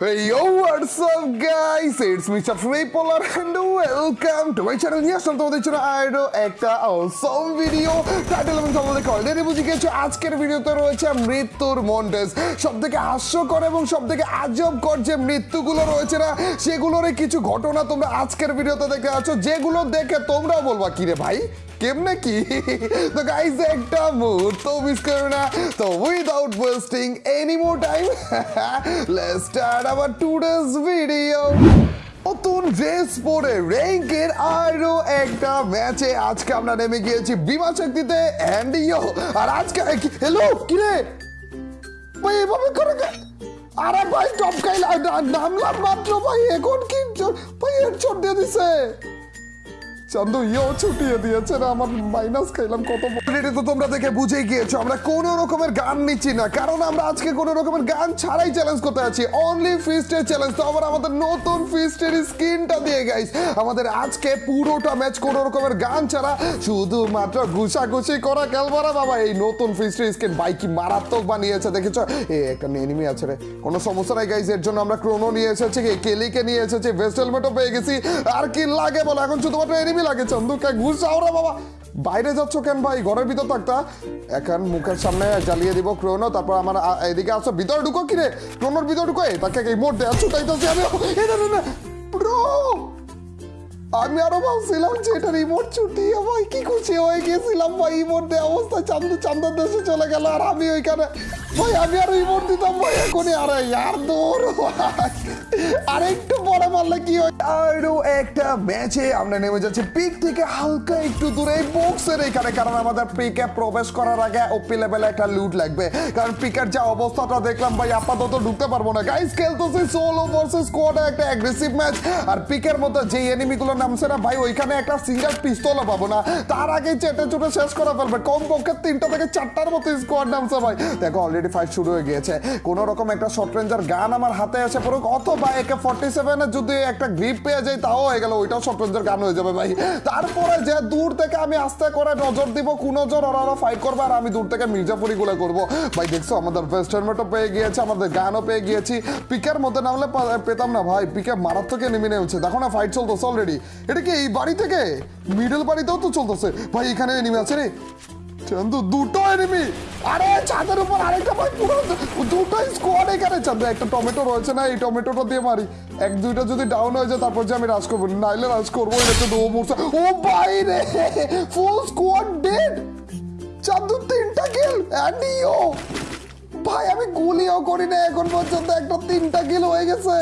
Hey yo, what's up guys? It's Mr. Polar and welcome to my channel. নিয়ে আসলাম তোমাদের জন্য আরও একটা অসম ভিডিও টাইটেল এবং তোমাদের অলরেডি বুঝে গেছো আজকের ভিডিওতে রয়েছে মৃত্যুর মন্টেজ সব থেকে হাস্যকর এবং সব থেকে আজবকর যে মৃত্যুগুলো রয়েছে না সেগুলোর কিছু ঘটনা তোমরা আজকের ভিডিওতে দেখতে পাচ্ছ যেগুলো দেখে তোমরাও বলবা কিরে ভাই কেমনে কি তো গাইস একটা মুহূর্ত মিস করো না তো without wasting any more time let's start our today's video নতুন ড্রেস পরে র্যাঙ্কের আরও একটা ম্যাচে আজকে আমরা নেমে গিয়েছি বিমা শক্তিতে অ্যান্ড ইয়ো আর আজকে হ্যালো কিরে ভাই, এভাবে করে আরে ভাই টপকাই নামলাম মাত্র, ভাই, এখন কি ভাই এর চোট দিয়ে দিছে। দেখে শুধুমাত্র ঘুষাঘুষি করা খেলবারা বাবা, এই নতুন ফিস্টের স্কিন মারাত্মক বানিয়েছে, দেখেছ? একটা এনিমি আছে রে, কোনো সমস্যা নাই গাইস এর জন্য আমরা ক্রোনো নিয়ে এসেছি কেলিকে নিয়ে এসেছি পেয়ে গেছি, আর কি লাগে বলো, এখন শুধুমাত্র এনিমি লাগে, চন্দুকে ঘুষ যাও রে বাবা। বাইরে যাচ্ছ কেন ভাই? ঘরের ভিতর থাকতা এখন মুখের সামনে জ্বালিয়ে দিব ক্রোনো, তারপর আমার এদিকে আসো ভিতরে ঢুকো কি রে ক্রোনোর ভিতরে ঢুকো। তাকে এই মোট দেওয়া ছুটাইতেছি আমি না না না। ব্রো! আমি আরও ভাবছিলাম যে এটা রিমোট ছুটি। ভাই, কি খুশি হয়ে গেছিলাম ভাই রিমোট দেওয়া অবস্থা। চান্দু, চান্দার দেশে চলে গেল, আর আমি ওইখানে ভাই আমি আর রিমোট দিতাম ভাই এখনই আরে ইয়ার দৌড় আর একটু পরে মারলে কি হয়? আরও একটা ম্যাচে আমরা নেমে যাচ্ছি পিক থেকে হালকা একটু দূরে বক্সের এখানে, কারণ আমাদের পিকে প্রবেশ করার আগে ওপি লেভেলে একটা লুট লাগবে। কারণ পিকের যে অবস্থাটা দেখলাম ভাই, আপাতত ঢুকতে পারব না। গাইস খেলতেছি সোলো ভার্সেস স্কোয়াডে একটা অ্যাগ্রেসিভ ম্যাচ আর পিকের মধ্যে যে এনিমিগুলো নামছে না ভাই, ওইখানে একটা সিঙ্গেল পিস্তলও পাবো না। তার আগে চেটে চুটে শেষ করে ফেলবে। কম পক্ষে তিনটা থেকে চারটার মতো স্কোয়াড নামছে ভাই। দেখো অলরেডি ফাইট শুরু হয়ে গিয়েছে। কোন রকম একটা শর্ট রেঞ্জার গান আমার হাতে এসে পড়ুক, অথবা একে ফর্টি সেভেনে যদি একটা গ্রিপ পেয়ে যাই, তাও হয়ে গেল, ওইটাও শর্ট রেঞ্জার গান হয়ে যাবে ভাই। তারপরে যে দূর থেকে আমি আস্তে করে নজর দিব কোন নজর ওরা ওরা ফাইট করবে, আর আমি দূর থেকে মির্জাপুরি গুলো করব। ভাই, দেখছ, আমাদের বেস্ট হেলমেটও পেয়ে গিয়েছে, আমাদের গানও পেয়ে গিয়েছি। পিকের মধ্যে নামলে পেতাম না ভাই পিকে মারাত্মক নেমে নেমেছে দেখো না ফাইট চলতেছে অলরেডি এটা কি এই বাড়ি থেকে? মিডল বাড়িতেও তো চলতেছে। ভাই, এখানে নেমে আছে রে। চান্দু দুটো এনিমি আরে ছাদের উপর আরেকটা ভাই পুরো দুটো স্কোয়াড এখানে চান্দু একটা টমেটো রয়েছে না, এই টমেটোটা দিয়ে মারি। এক, দুইটা যদি ডাউন হয়ে যায়, তারপর যে আমি রাজ করব। নাইলে রাজ করব এটা দো মূর্ছা। ও ভাই রে ফুল স্কোয়াড ডেড চান্দু তিনটা কিল অ্যান্ড ইও ভাই, আমি গুলিও করি না এখন পর্যন্ত একটা তিনটা কিল হয়ে গেছে।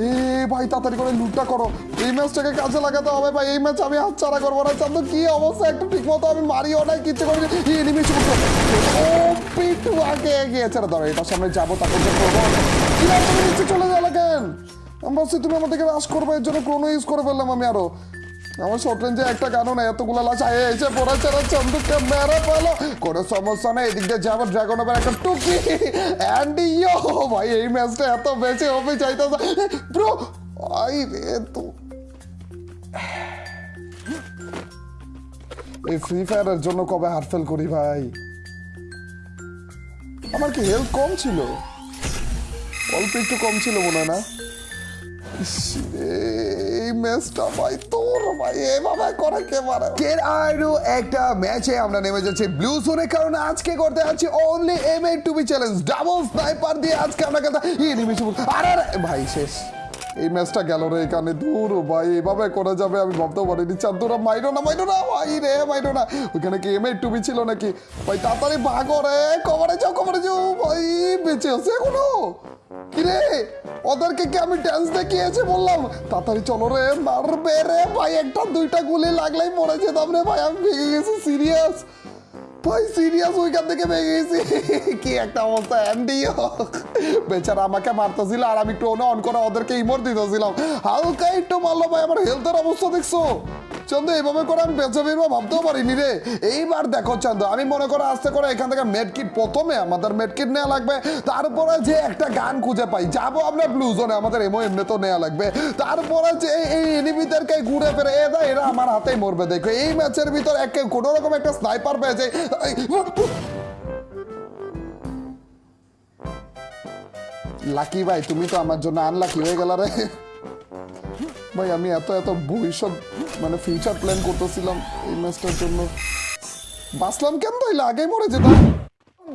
এ ভাই, তাড়াতাড়ি করে লুটটা করো। এই ম্যাচটাকে কাজে লাগাতে হবে ভাই, এই ম্যাচ আমি ছাড়া করব না। চান্দু, কি অবস্থা? একটু ঠিক মতো আমি মারিও কিচ্ছু করি এনিমি ও পিটু আগে না ধরো এটার সামনে যাব করব কি চলে যাও কেন আমি তুমি আমার রাশ করবে, এর জন্য ক্রোনো ইউজ করে ফেললাম আমি আরও। আমার শর্ট রেঞ্জে একটা গানও এতগুলো লাশ আয়ে এসে পড়েছে রে চন্দুককে মেরে পেল কোনো সমস্যা নেই, এদিক দিয়ে যাব ড্রাগন ওভার একটা টুকি। অ্যান্ড ইয়ো ভাই, এই ম্যাচটা এত বেঁচে হবে চাইতে ব্রো আই রে তো এই ফ্রি ফায়ারের জন্য কবে হারফেল করি ভাই? আমার কি হেলথ কম ছিল? অল্প একটু কম ছিল মনে হয় না? ম্যাচটা ভাই, তোর, ভাই করে কে একটা ম্যাচে আমরা নেমে আজকে করতে only M A to B challenge double দিয়ে আজকে আরে ভাই, শেষ। এই ম্যাচটা গেল রে এখানে, দূর, ভাই, এভাবে করে যাবে আমি না না, ভাই, রে না। ওইখানে কি এম ছিল নাকি? ভাই, তাড়াতাড়ি ভাগো রে কভারে যাও কভারে যাও, ভাই, বেঁচে আছে এখনও? কিরে, ওদেরকে কি আমি ড্যান্স দেখিয়েছি বললাম? তাড়াতাড়ি চলো রে, মারবে রে ভাই, একটা দুইটা গুলি লাগলেই যেতাম রে ভাই, আমি ভেঙে গেছি সিরিয়াস ভাই সিরিয়াস ওইখান থেকে ভেঙে গেছি। কি একটা অবস্থা অ্যান্ডিও বেচারা আমাকে মারতেছিল আর আমি টোনে অন করে ওদেরকে ইমোর দিতেছিলাম। হালকা একটু মারলো ভাই, আমার হেলথের অবস্থা দেখছ? চন্দ, এইভাবে করে আমি বেঁচে বেরবো, ভাবতেও পারিনি রে। এইবার দেখো চন্দ, আমি মনে করো আস্তে করে এখান থেকে মেডকিট প্রথমে আমাদের মেডকিট নেওয়া লাগবে। তারপরে যে একটা গান খুঁজে পাই, যাব আমরা ব্লু জোনে আমাদের এমও এমনি তো নেওয়া লাগবে। তারপরে যে এই- এনিমিদেরকে ঘুরে ফিরে এদা এরা আমার হাতেই মরবে দেখো এই ম্যাচের ভিতর এক কোনো রকম একটা স্নাইপার পেয়েছে। লাকি ভাই, তুমি তো আমার জন্য আনলাকি হয়ে গেল রে। ভাই, আমি এত এত ভবিষ্যৎ মানে ফিউচার প্ল্যান করতেছিলাম এই ম্যাচটার জন্য। বাঁচলাম কেন তাইলে? আগে মরে যেতাম।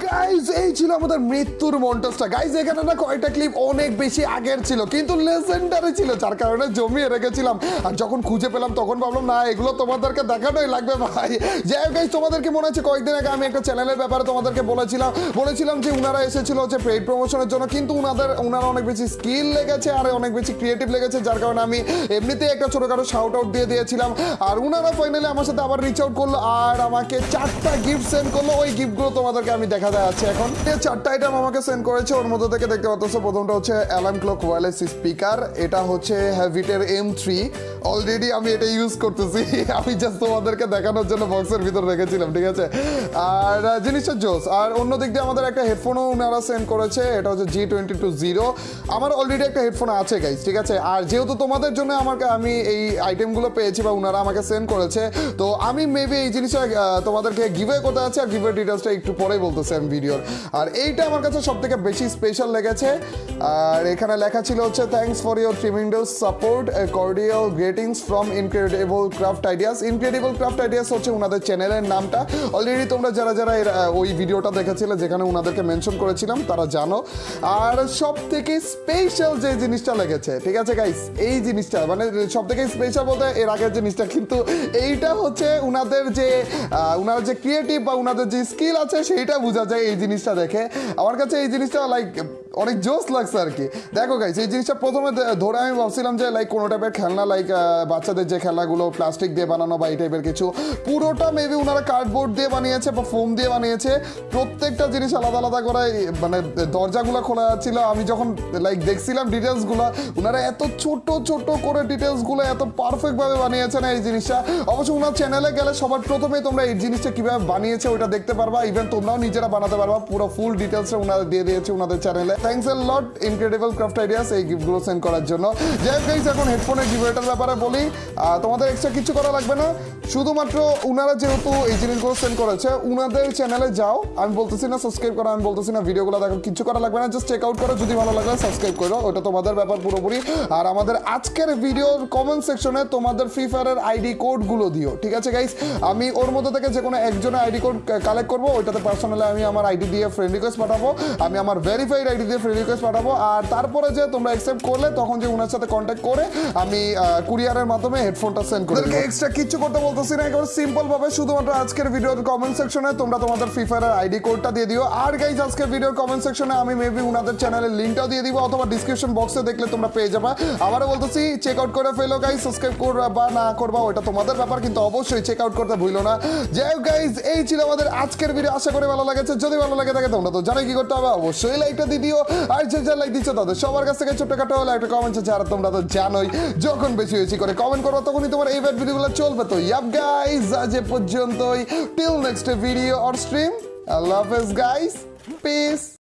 গাইজ এই ছিল আমাদের মৃত্যুর মন্টাসটা গাইজ এখানে না কয়টা ক্লিপ অনেক বেশি আগের ছিল, কিন্তু লেজেন্ডারি ছিল, যার কারণে জমিয়ে রেখেছিলাম। আর যখন খুঁজে পেলাম, তখন ভাবলাম, না, এগুলো তোমাদেরকে দেখানোই লাগবে ভাই। যাই হোক গাইজ তোমাদেরকে মনে কয়েকদিন আগে আমি একটা চ্যানেলের ব্যাপারে তোমাদেরকে বলেছিলাম। বলেছিলাম যে উনারা এসেছিল প্রমোশনের জন্য, কিন্তু উনাদের, উনারা অনেক বেশি স্কিল লেগেছে আর অনেক বেশি ক্রিয়েটিভ লেগেছে, যার কারণে আমি এমনিতেই একটা ছোটখাটো শাউট আউট দিয়ে দিয়েছিলাম। আর উনারা ফাইনালি আমার সাথে আবার রিচ আউট করল, আর আমাকে চারটা গিফট সেন্ড করল। ওই গিফটগুলো তোমাদেরকে আমি দেখা যাচ্ছে এখন। এই চারটা আইটেম আমাকে সেন্ড করেছে, ওর মধ্যে থেকে দেখতে পাচ্ছ, প্রথমটা হচ্ছে অ্যালার্ম ক্লক ওয়্যারলেস স্পিকার এটা হচ্ছে হ্যাভিটের এম থ্রি অলরেডি আমি এটা ইউজ করতেছি, আমি জাস্ট তোমাদেরকে দেখানোর জন্য বক্সের ভিতর রেখেছিলাম, ঠিক আছে? আর জিনিসটা জোস, আর অন্য দিক দিয়ে আমাদের একটা হেডফোনও ওনারা সেন্ড করেছে, এটা হচ্ছে জি টোয়েন্টি টু জিরো আমার অলরেডি একটা হেডফোন আছে গাইজ ঠিক আছে? আর যেহেতু তোমাদের জন্য আমাকে, আমি এই আইটেমগুলো পেয়েছি বা ওনারা আমাকে সেন্ড করেছে, তো আমি মেবি এই জিনিসটা তোমাদেরকে গিভে করতে আছে আর গিভের ডিটেলসটা একটু পরেই বলতেছি আমি। ভিডিওর। আর এইটা আমার কাছে সব থেকে বেশি স্পেশাল লেগেছে। আর এখানে লেখা ছিল হচ্ছে thanks for your tremendous support cordial greetings from Incredible Craft Ideas Incredible Craft Ideas হচ্ছে ওনাদের চ্যানেলের নামটা। অলরেডি তোমরা যারা যারা ওই ভিডিওটা দেখেছিলে, যেখানে ওনাদেরকে মেনশন করেছিলাম, তারা জানো। আর সব থেকে স্পেশাল যে জিনিসটা লেগেছে, ঠিক আছে গাইস এই জিনিসটা মানে সব থেকে স্পেশাল বলতে এর আগের জিনিসটা, কিন্তু এইটা হচ্ছে ওনাদের যে উনার যে ক্রিয়েটিভ বা ওনাদের যে স্কিল আছে, সেইটা বোঝা যায়। এই জিনিসটা দেখে। আমার কাছে এই জিনিসটা লাইক অনেক জোস লাগছে আর কি। দেখো গাইস এই জিনিসটা প্রথমে ধরে আমি ভাবছিলাম যে লাইক কোনো টাইপের খেলনা লাইক বাচ্চাদের যে খেলাগুলো প্লাস্টিক দিয়ে বানানো বা এই টাইপের কিছু, পুরোটা মেবি ওনারা কার্ডবোর্ড দিয়ে বানিয়েছে বা ফোম দিয়ে বানিয়েছে। প্রত্যেকটা জিনিস আলাদা আলাদা করে মানে দরজাগুলো খোলা যাচ্ছিল আমি যখন লাইক দেখছিলাম ডিটেলসগুলো ওনারা এত ছোট ছোট করে ডিটেলসগুলো এত পারফেক্টভাবে বানিয়েছে না এই জিনিসটা। অবশ্য ওনার চ্যানেলে গেলে সবার প্রথমেই তোমরা এই জিনিসটা কীভাবে বানিয়েছে ওটা দেখতে পারবা। ইভেন তোমরাও নিজেরা বানাতে পারবা। পুরো ফুল ডিটেলসটা ওনারা দিয়ে দিয়েছে ওনাদের চ্যানেলে thanks a lot Incredible Craft Ideas এই গিফটগুলো সেন্ড করার জন্য। যাই হোক এখন হেডফোনের গিফটের ব্যাপারে বলি। তোমাদের এক্সট্রা কিছু করা লাগবে না। শুধুমাত্র উনারা যেহেতু এই জিনিসগুলো সেন্ড করেছে উনাদের চ্যানেলে যাও। আমি বলতেছি না সাবস্ক্রাইব করো আমি বলতেছি না ভিডিওগুলো দেখো কিছু করা লাগবে না জাস্ট চেক আউট করো যদি ভালো লাগে সাবস্ক্রাইব করো ওটা তোমাদের ব্যাপার পুরোপুরি। আর আমাদের আজকের ভিডিওর কমেন্ট সেকশনে তোমাদের ফ্রি ফায়ারের আইডি কোডগুলো দিও ঠিক আছে গাইস আমি ওর মধ্যে থেকে যে কোনো একজনের আইডি কোড কালেক্ট করব ওইটাতে পার্সোনালি আমি আমার আইডি দিয়ে ফ্রেন্ড রিকোয়েস্ট পাঠাবো আমি আমার ভেরিফাইড আইডি দিয়ে ফ্রেন্ড রিকোয়েস্ট পাঠাবো আর তারপরে যে তোমরা অ্যাকসেপ্ট করলে তখন যে ওনার সাথে কন্ট্যাক্ট করে আমি কুরিয়ারের মাধ্যমে হেডফোনটা সেন্ড করে এক্সট্রা কিছু করতে বলতেছি আজকের কমেন্ট ভিডিও আশা করি যদি ভালো লাগে তোমরা তো কি করতে হবে, অবশ্যই দিয়ে দিও। আর যে দিচ্ছ, তাদের সবার কাছ থেকে হলে একটা কমেন্ট আছে আর তোমরা তো জানোই, যখন বেশি বেশি করে কমেন্ট করো তখনই তোমার এই ভিডিওগুলো চলবে। তো ইয়াপ গাইজ আজ এ পর্যন্তই। Till next video or stream love হাফেজ গাইস পিস